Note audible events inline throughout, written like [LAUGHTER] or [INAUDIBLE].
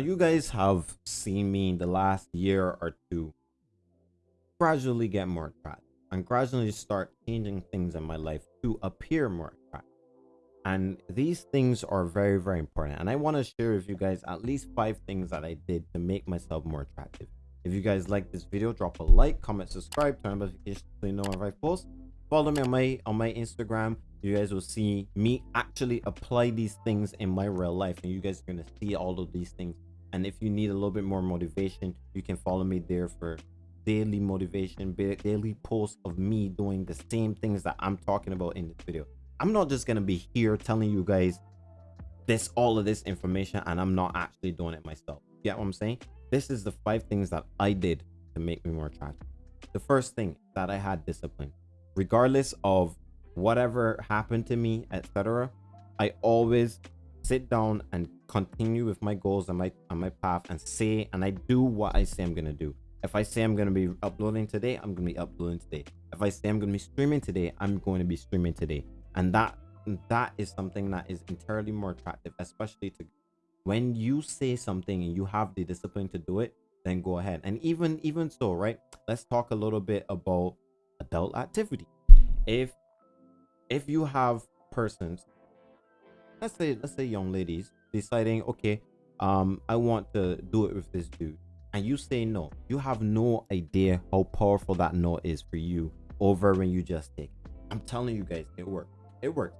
You guys have seen me in the last year or two gradually get more attractive and gradually start changing things in my life to appear more attractive. And these things are very, very important. And I want to share with you guys at least five things that I did to make myself more attractive. If you guys like this video, drop a like, comment, subscribe, turn on notifications so you know if I post. Follow me on my on my Instagram. You guys will see me actually apply these things in my real life, and you guys are gonna see all of these things. And if you need a little bit more motivation, you can follow me there for daily motivation, daily posts of me doing the same things that I'm talking about in this video. I'm not just gonna be here telling you guys this all of this information and I'm not actually doing it myself. You get what I'm saying? This is the five things that I did to make me more attractive. The first thing that I had discipline, regardless of whatever happened to me, etc. I always sit down and continue with my goals and my on my path and say and I do what I say I'm gonna do. If I say I'm to be uploading today, I'm to be uploading today. If I say I'm to be streaming today, I'm going to be streaming today. And that that is something that is entirely more attractive, especially to when you say something and you have the discipline to do it, then go ahead. And even even so, right? Let's talk a little bit about adult activity. If if you have persons, let's say let's say young ladies deciding, okay, um, I want to do it with this dude and you say no, you have no idea how powerful that no is for you over when you just take. I'm telling you guys, it works. It works.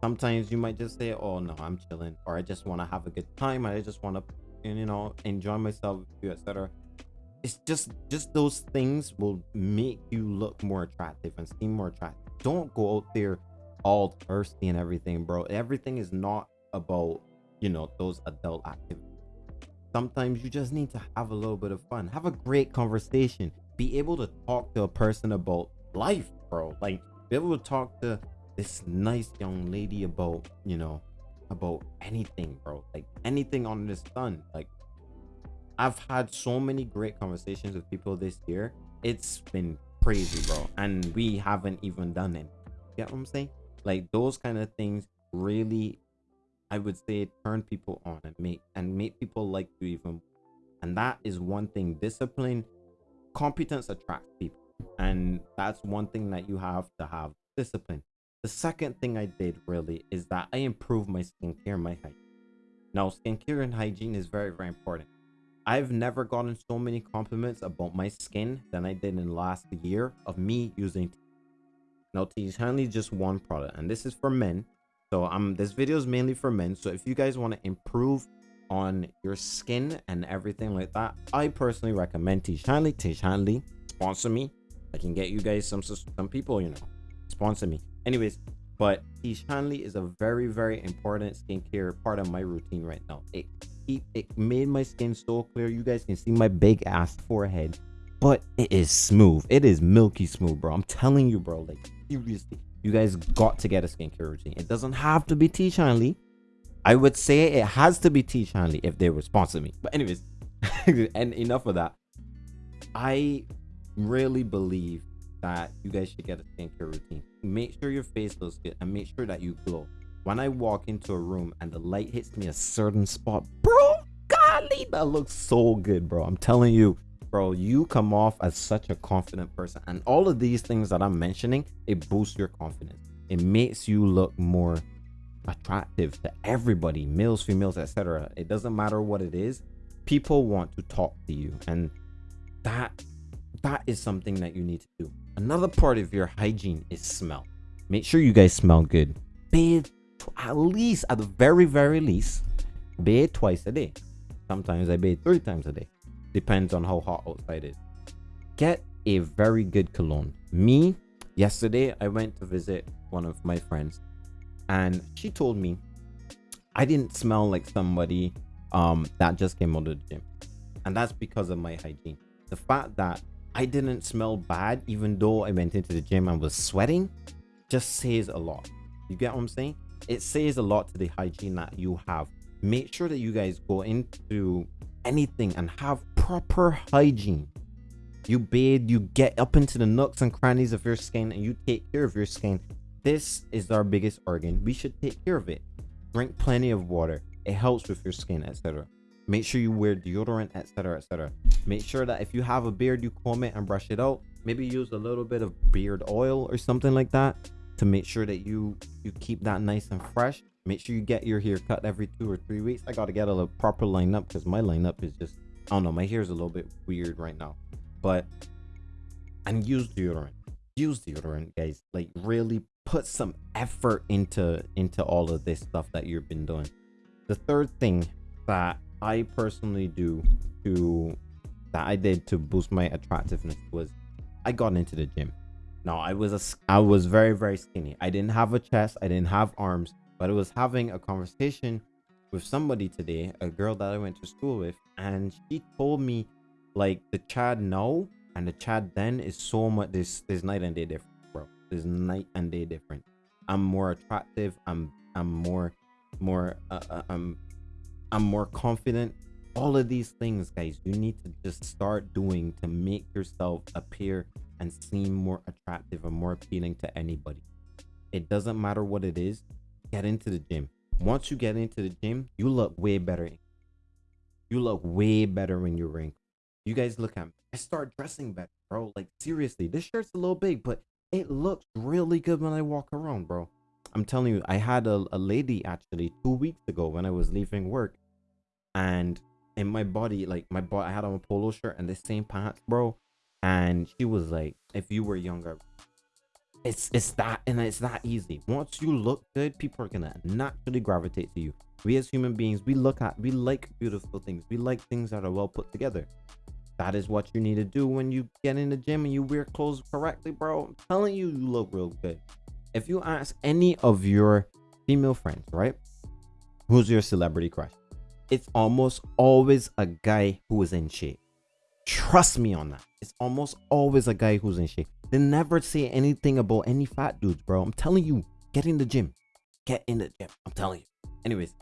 Sometimes you might just say, "Oh no, I'm chilling," or "I just want to have a good time," I just want to, you know, enjoy myself etc. It's just, just those things will make you look more attractive and seem more attractive. Don't go out there all thirsty and everything, bro. Everything is not about, you know, those adult activities. Sometimes you just need to have a little bit of fun. Have a great conversation. Be able to talk to a person about life bro. Like be able to talk to this nice young lady about you know about anything bro. Like anything on this sun. Like i've had so many great conversations with people this year. It's been crazy bro. And we haven't even done it. You get what i'm saying like those kind of things really I would say turn people on and make and make people like you even. And that is one thing. Discipline, competence attracts people, and that's one thing that you have to have discipline. The second thing I did really is that I improved my skincare, my hygiene. Now, skincare and hygiene is very, very important. I've never gotten so many compliments about my skin than I did in the last year of me using Hanley just one product and this is for men. So um this video is mainly for men. So if you guys want to improve on your skin and everything like that i personally recommend Tiege Hanley Hanley sponsor me. I can get you guys some some people you know sponsor me. Anyways but Hanley is a very very important skincare part of my routine right now. It, it it made my skin so clear. You guys can see my big ass forehead but it is smooth. It is milky smooth bro. I'm telling you bro like seriously you guys got to get a skincare routine. It doesn't have to be Tiege Hanley. I would say it has to be Tiege Hanley if they would sponsor me. But anyways, [LAUGHS] and enough of that. I really believe that you guys should get a skincare routine. Make sure your face looks good and make sure that you glow. When I walk into a room and the light hits me a certain spot, bro, golly, that looks so good, bro. I'm telling you, bro you come off as such a confident person. And all of these things that i'm mentioning it boosts your confidence. It makes you look more attractive to everybody males females etc it doesn't matter what it is people want to talk to you. And that that is something that you need to do. Another part of your hygiene is smell. Make sure you guys smell good. Bathe at least at the very very least bathe twice a day. Sometimes i bathe three times a day depends on how hot outside is. Get a very good cologne. Me yesterday i went to visit one of my friends and she told me i didn't smell like somebody um that just came out of the gym. And that's because of my hygiene. The fact that i didn't smell bad even though i went into the gym and was sweating just says a lot. You get what i'm saying? It says a lot to the hygiene that you have. Make sure that you guys go into anything and have proper hygiene. You bathe, you get up into the nooks and crannies of your skin and you take care of your skin. This is our biggest organ. We should take care of it. Drink plenty of water. It helps with your skin, etc. Make sure you wear deodorant, etc., etc. Make sure that if you have a beard, you comb it and brush it out. Maybe use a little bit of beard oil or something like that to make sure that you you keep that nice and fresh. Make sure you get your hair cut every two or three weeks. I got to get a proper lineup because my lineup is just I don't know. My hair is a little bit weird right now, but and use deodorant. Use deodorant, guys. Like really put some effort into into all of this stuff that you've been doing. The third thing that I personally do to that I did to boost my attractiveness was I got into the gym. Now I was a I was very very skinny. I didn't have a chest, I didn't have arms, but I was having a conversation with somebody today, a girl that I went to school with, and she told me like the Chad now and the Chad then is so much this there's night and day different, bro. There's night and day different. I'm more attractive. I'm I'm more more uh, uh, I'm I'm more confident. All of these things, guys, you need to just start doing to make yourself appear and seem more attractive and more appealing to anybody. It doesn't matter what it is. Get into the gym. Once you get into the gym, you look way better. You look way better when you're wrinkled. You guys look at me. I start dressing better, bro. Like seriously, this shirt's a little big, but it looks really good when I walk around, bro. I'm telling you, I had a, a lady actually two weeks ago when I was leaving work, and in my body, like my body, I had on a polo shirt and the same pants, bro. And she was like, "If you were younger, it's it's that and it's that easy. Once you look good, people are gonna naturally gravitate to you. We as human beings, we look at, we like beautiful things. We like things that are well put together. That is what you need to do when you get in the gym and you wear clothes correctly, bro. I'm telling you, you look real good. If you ask any of your female friends, right? Who's your celebrity crush? It's almost always a guy who is in shape. Trust me on that. It's almost always a guy who's in shape. They never say anything about any fat dudes, bro. I'm telling you, get in the gym. Get in the gym. I'm telling you. Anyways,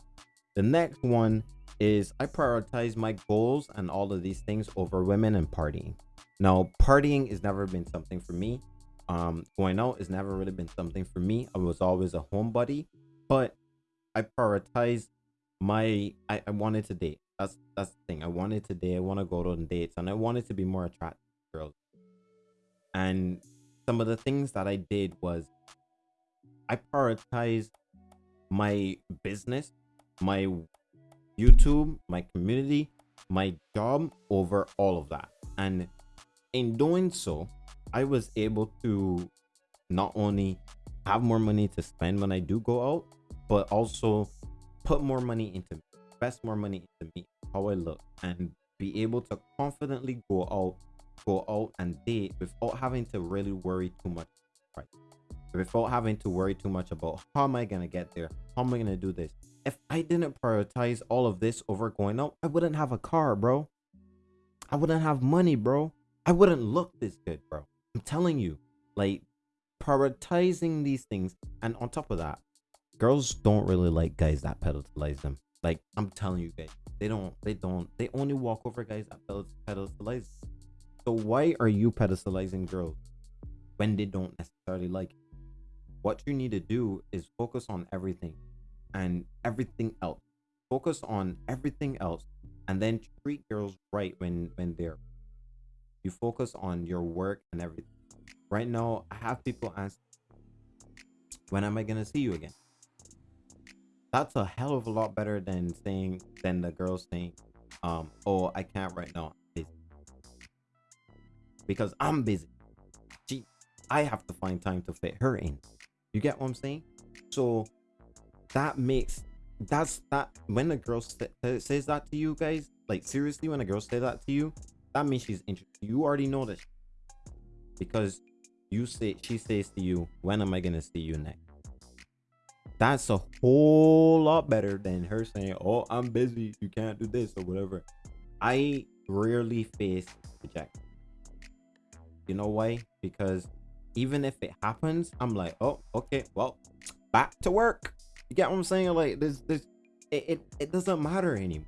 the next one is I prioritize my goals and all of these things over women and partying. Now, partying has never been something for me. Um, going out has never really been something for me. I was always a homebody, but I prioritize my. I, I wanted to date. That's that's the thing. I wanted to date. I want to go on dates, and I wanted to be more attractive to girls. And some of the things that I did was I prioritized my business, my YouTube, my community, my job over all of that. And in doing so, I was able to not only have more money to spend when I do go out, but also put more money into invest more money into me, how I look, and be able to confidently go out, go out and date without having to really worry too much, right? Without having to worry too much about how am I gonna get there, how am I gonna do this, if I didn't prioritize all of this over going out, I wouldn't have a car, bro. I wouldn't have money, bro. I wouldn't look this good, bro. I'm telling you, like prioritizing these things, and on top of that, girls don't really like guys that pedestalize them. Like I'm telling you guys, they don't, they don't, they only walk over guys that pedestalize. So why are you pedestalizing girls when they don't necessarily like? It? What you need to do is focus on everything and everything else. Focus on everything else and then treat girls right when when they're you focus on your work and everything. Right now, I have people ask, when am I gonna see you again? That's a hell of a lot better than saying than the girl saying, um, oh, I can't right now. Because I'm busy. She I have to find time to fit her in. You get what I'm saying? So that makes that's that when a girl says that to you guys like seriously when a girl says that to you that means she's interested you already know this because you say she says to you when am i gonna see you next that's a whole lot better than her saying oh i'm busy you can't do this or whatever i rarely face rejection you know why because even if it happens i'm like oh okay well back to work you get what I'm saying? Like this, this, it, it, it doesn't matter anymore,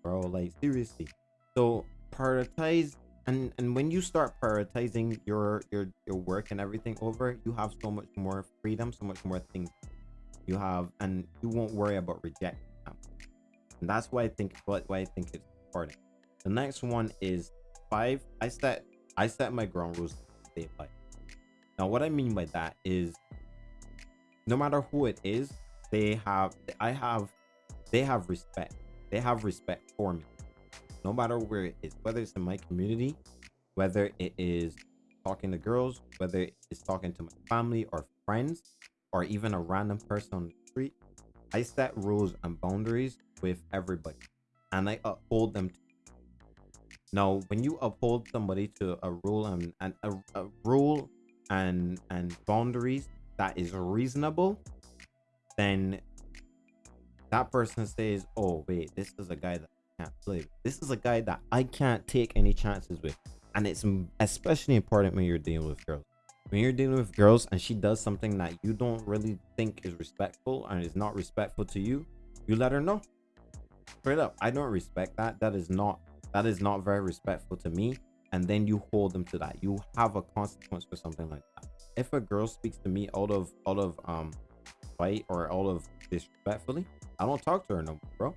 bro. Like seriously. So prioritize, and and when you start prioritizing your your your work and everything over, you have so much more freedom, so much more things you have, and you won't worry about rejection. And that's why I think what why I think it's important. The next one is five. I set I set my ground rules day five. Now what I mean by that is no matter who it is, they have I have they have respect. They have respect for me. No matter where it is, whether it's in my community, whether it is talking to girls, whether it's talking to my family or friends, or even a random person on the street, I set rules and boundaries with everybody and I uphold them. Now, when you uphold somebody to a rule and, and a, a rule and and boundaries that is reasonable, then that person says, "Oh wait, this is a guy that I can't play. This is a guy that I can't take any chances with." And it's especially important when you're dealing with girls. When you're dealing with girls and she does something that you don't really think is respectful and is not respectful to you, you let her know. Straight up, I don't respect that. That is not that is not very respectful to me. And then you hold them to that. You have a consequence for something like that. If a girl speaks to me out of out of um fight or out of disrespectfully, I don't talk to her no more, bro.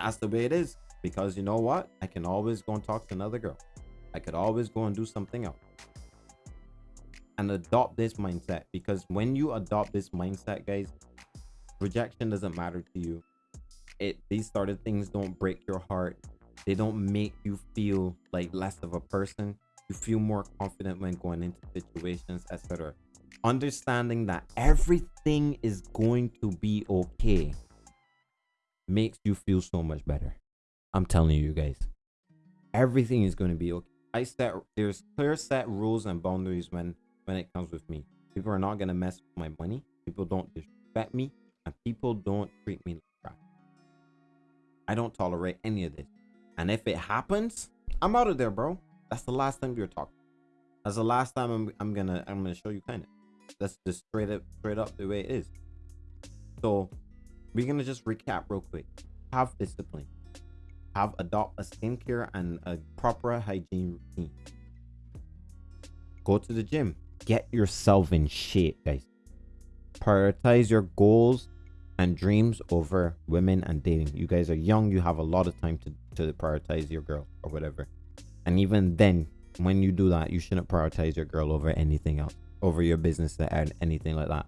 That's the way it is. Because you know what? I can always go and talk to another girl. I could always go and do something else. And adopt this mindset. Because when you adopt this mindset, guys, rejection doesn't matter to you. It these sort of things don't break your heart. They don't make you feel like less of a person. You feel more confident when going into situations, etc understanding that everything is going to be okay makes you feel so much better. I'm telling you guys, everything is going to be okay. I set there's clear set rules and boundaries when when it comes with me. People are not gonna mess with my money. People don't disrespect me, and people don't treat me like crap. I don't tolerate any of this. And if it happens, I'm out of there, bro. That's the last time you're talking. That's the last time I'm I'm gonna I'm gonna show you kind of. That's just straight up, straight up the way it is. So we're gonna just recap real quick. Have discipline. Have adopt a skincare and a proper hygiene routine. Go to the gym. Get yourself in shape, guys. Prioritize your goals and dreams over women and dating. You guys are young. You have a lot of time to, to prioritize your girl or whatever. And even then, when you do that, you shouldn't prioritize your girl over anything else over your business and anything like that.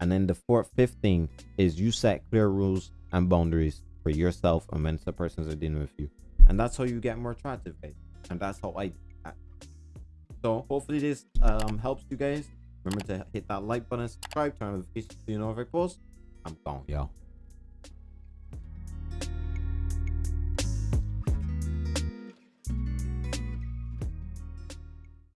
And then the fourth, fifth thing is you set clear rules and boundaries for yourself and when the persons are dealing with you. And that's how you get more attractive, guys. And that's how I. So hopefully this um, helps you guys. Remember to hit that like button, subscribe, turn on the notifications so you know if I post. I'm gone, y'all.